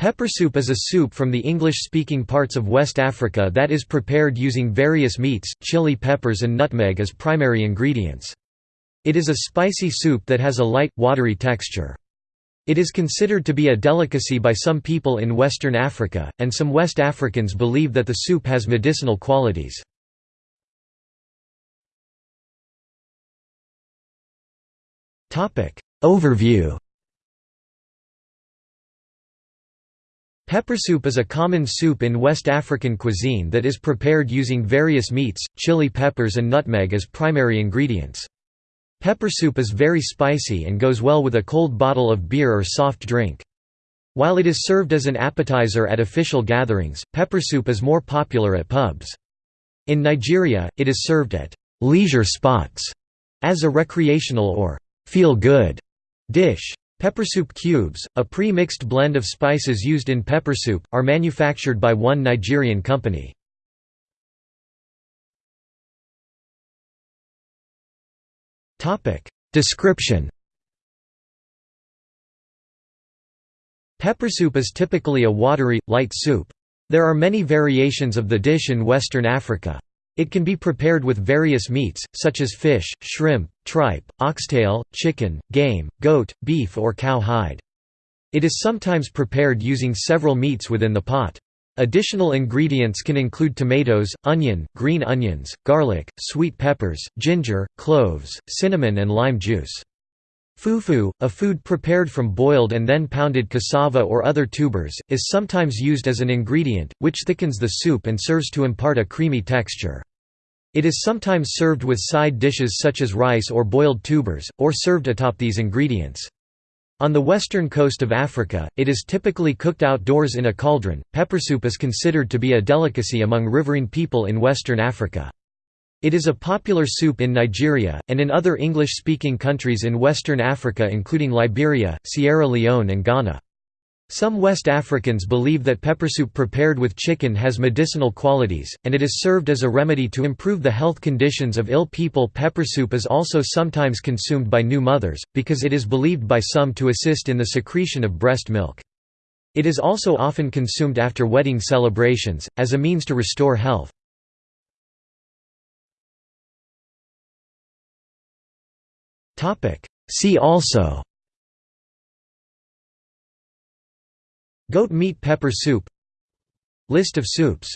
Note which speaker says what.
Speaker 1: Pepper soup is a soup from the English-speaking parts of West Africa that is prepared using various meats, chili peppers and nutmeg as primary ingredients. It is a spicy soup that has a light, watery texture. It is considered to be a delicacy by some people in Western Africa, and some West Africans believe that the soup has medicinal qualities. Overview Pepper soup is a common soup in West African cuisine that is prepared using various meats, chili peppers and nutmeg as primary ingredients. Pepper soup is very spicy and goes well with a cold bottle of beer or soft drink. While it is served as an appetizer at official gatherings, pepper soup is more popular at pubs. In Nigeria, it is served at leisure spots as a recreational or feel-good dish. Pepper soup cubes, a pre-mixed blend of spices used in pepper soup, are manufactured by one Nigerian company. Description Pepper soup is typically a watery, light soup. There are many variations of the dish in Western Africa. It can be prepared with various meats, such as fish, shrimp, tripe, oxtail, chicken, game, goat, beef or cow hide. It is sometimes prepared using several meats within the pot. Additional ingredients can include tomatoes, onion, green onions, garlic, sweet peppers, ginger, cloves, cinnamon and lime juice. Fufu, a food prepared from boiled and then pounded cassava or other tubers, is sometimes used as an ingredient, which thickens the soup and serves to impart a creamy texture. It is sometimes served with side dishes such as rice or boiled tubers, or served atop these ingredients. On the western coast of Africa, it is typically cooked outdoors in a cauldron. Pepper soup is considered to be a delicacy among riverine people in western Africa. It is a popular soup in Nigeria, and in other English-speaking countries in western Africa including Liberia, Sierra Leone and Ghana. Some West Africans believe that pepper soup prepared with chicken has medicinal qualities, and it is served as a remedy to improve the health conditions of ill people. Pepper soup is also sometimes consumed by new mothers, because it is believed by some to assist in the secretion of breast milk. It is also often consumed after wedding celebrations, as a means to restore health. See also. Goat meat pepper soup. List of soups